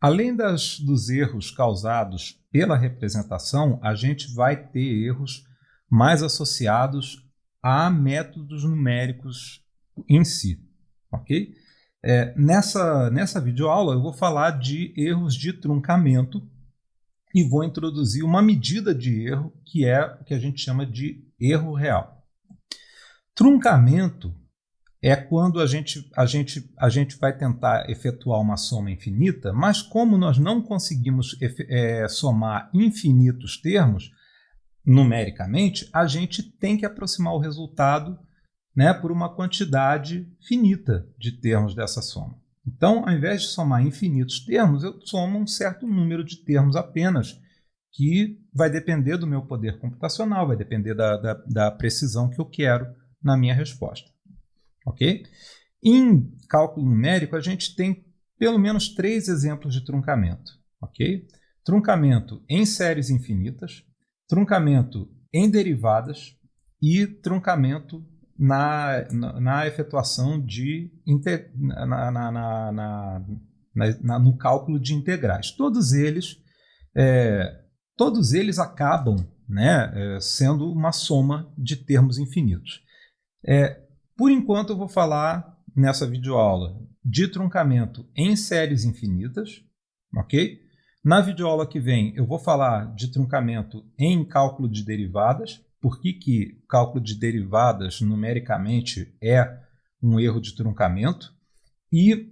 Além das, dos erros causados pela representação, a gente vai ter erros mais associados a métodos numéricos em si, ok? É, nessa, nessa videoaula eu vou falar de erros de truncamento e vou introduzir uma medida de erro que é o que a gente chama de erro real. Truncamento é quando a gente, a, gente, a gente vai tentar efetuar uma soma infinita, mas como nós não conseguimos é, somar infinitos termos, numericamente, a gente tem que aproximar o resultado né, por uma quantidade finita de termos dessa soma. Então, ao invés de somar infinitos termos, eu somo um certo número de termos apenas, que vai depender do meu poder computacional, vai depender da, da, da precisão que eu quero na minha resposta. Ok? Em cálculo numérico, a gente tem pelo menos três exemplos de truncamento. Ok? Truncamento em séries infinitas, truncamento em derivadas e truncamento na, na, na efetuação de inter, na, na, no cálculo de integrais. Todos eles, é, todos eles acabam né, é, sendo uma soma de termos infinitos. É, por enquanto eu vou falar nessa videoaula de truncamento em séries infinitas, ok? Na videoaula que vem eu vou falar de truncamento em cálculo de derivadas, por que, que cálculo de derivadas numericamente é um erro de truncamento, e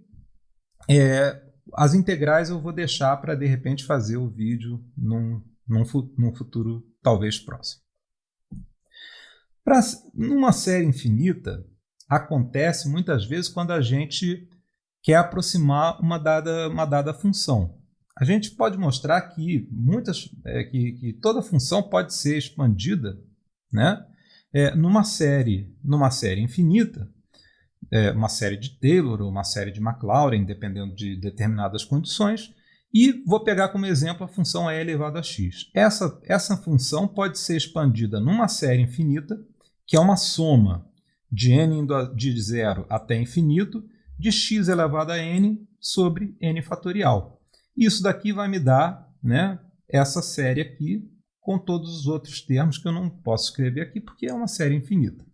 é, as integrais eu vou deixar para de repente fazer o vídeo num, num, num futuro talvez próximo. Pra, numa série infinita, acontece muitas vezes quando a gente quer aproximar uma dada, uma dada função. A gente pode mostrar que, muitas, é, que, que toda função pode ser expandida né? É, numa série numa série infinita, é, uma série de Taylor ou uma série de Maclaurin, dependendo de determinadas condições, e vou pegar como exemplo a função e elevado a x. Essa, essa função pode ser expandida numa série infinita, que é uma soma de n de zero até infinito, de x elevado a n sobre n fatorial. Isso daqui vai me dar né, essa série aqui com todos os outros termos que eu não posso escrever aqui porque é uma série infinita.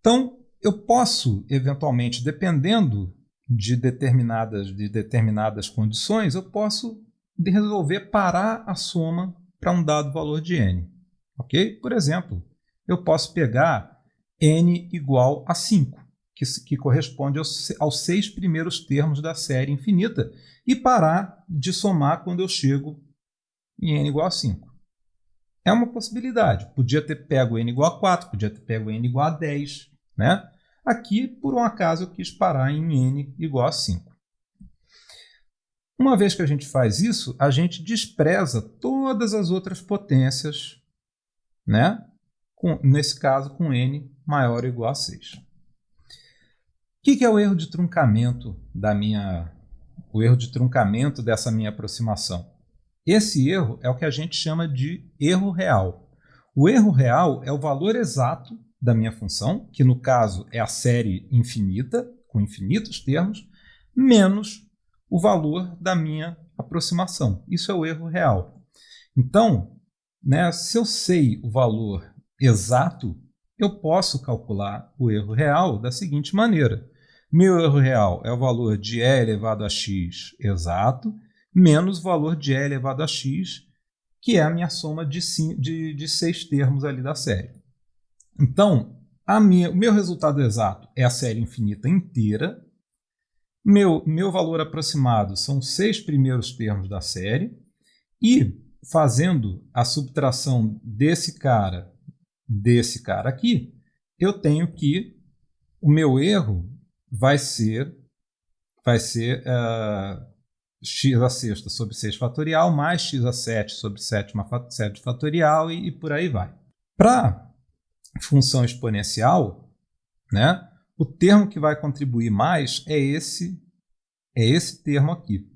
Então, eu posso, eventualmente, dependendo de determinadas, de determinadas condições, eu posso resolver parar a soma para um dado valor de n. ok? Por exemplo, eu posso pegar n igual a 5 que, que corresponde aos, aos seis primeiros termos da série infinita, e parar de somar quando eu chego em n igual a 5. É uma possibilidade. Podia ter pego n igual a 4, podia ter pego n igual a 10. Né? Aqui, por um acaso, eu quis parar em n igual a 5. Uma vez que a gente faz isso, a gente despreza todas as outras potências, né? Com, nesse caso com n maior ou igual a 6 que, que é o erro de truncamento da minha, o erro de truncamento dessa minha aproximação? Esse erro é o que a gente chama de erro real. O erro real é o valor exato da minha função, que no caso é a série infinita, com infinitos termos, menos o valor da minha aproximação. Isso é o erro real. Então, né, se eu sei o valor exato, eu posso calcular o erro real da seguinte maneira. Meu erro real é o valor de e elevado a x exato, menos o valor de e elevado a x, que é a minha soma de, de, de seis termos ali da série. Então, minha, o meu resultado exato é a série infinita inteira. Meu, meu valor aproximado são seis primeiros termos da série. E, fazendo a subtração desse cara desse cara aqui, eu tenho que o meu erro vai ser, vai ser uh, x a sexta sobre 6 fatorial mais x a 7 sobre 7, 7 fatorial e, e por aí vai. Para função exponencial, né, o termo que vai contribuir mais é esse, é esse termo aqui.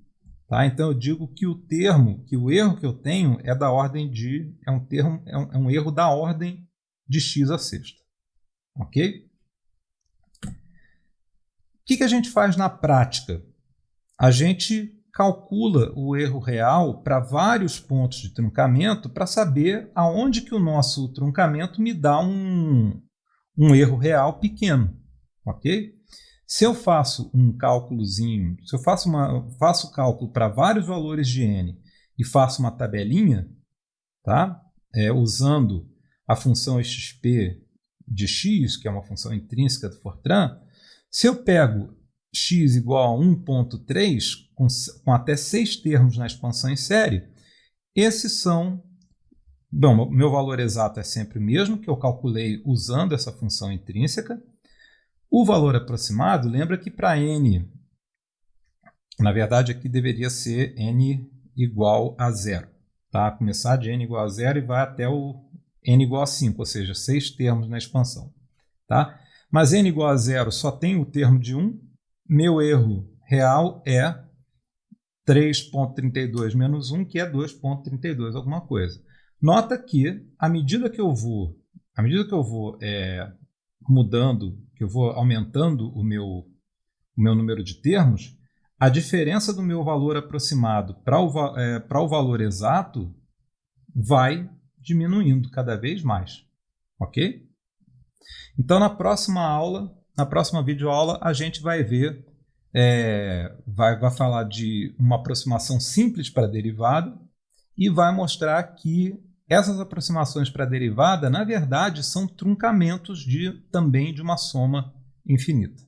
Tá? Então eu digo que o termo, que o erro que eu tenho é da ordem de, é um termo, é um, é um erro da ordem de x a sexta. Ok? que, que a gente faz na prática? a gente calcula o erro real para vários pontos de truncamento para saber aonde que o nosso truncamento me dá um, um erro real pequeno, ok? Se eu faço um cálculozinho, se eu faço, uma, faço cálculo para vários valores de n e faço uma tabelinha, tá? É, usando a função xp de x, que é uma função intrínseca do Fortran, se eu pego x igual a 1.3, com, com até seis termos na expansão em série, esses são... Bom, meu valor exato é sempre o mesmo, que eu calculei usando essa função intrínseca. O valor aproximado, lembra que para n, na verdade aqui deveria ser n igual a zero. Tá? Começar de n igual a zero e vai até o n igual a 5, ou seja, seis termos na expansão. Tá? Mas n igual a zero só tem o termo de 1, meu erro real é 3.32 menos 1, que é 2.32 alguma coisa. Nota que, à medida que eu vou, à medida que eu vou é, mudando, que eu vou aumentando o meu, o meu número de termos, a diferença do meu valor aproximado para o, é, para o valor exato vai diminuindo cada vez mais. Ok? Então, na próxima aula, na próxima videoaula, a gente vai ver, é, vai, vai falar de uma aproximação simples para derivada e vai mostrar que essas aproximações para derivada, na verdade, são truncamentos de, também de uma soma infinita.